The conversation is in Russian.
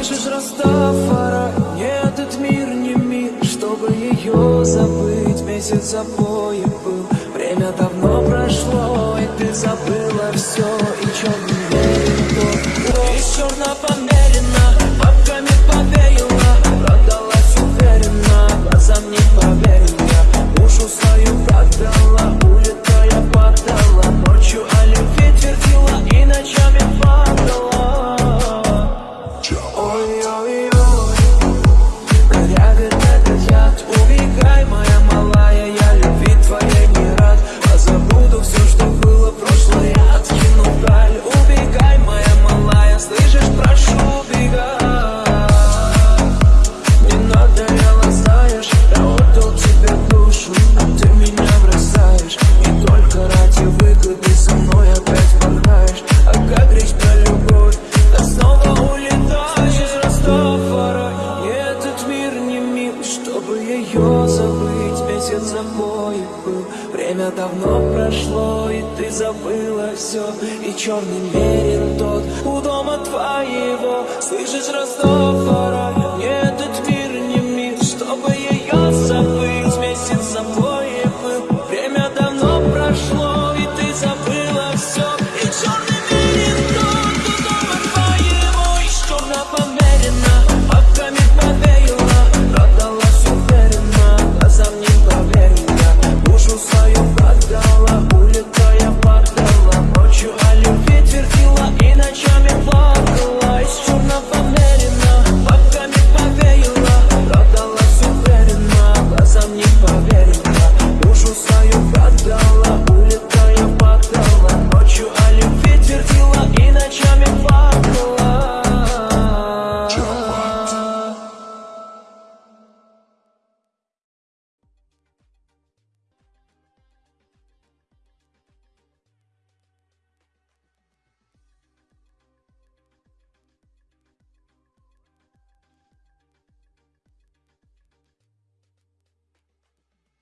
Пишешь Растафара, нет, этот мир не мир Чтобы ее забыть, месяц за был Время давно прошло, и ты забыла все чтобы ее забыть Месяц запоев был, время давно прошло И ты забыла все, и черный мерин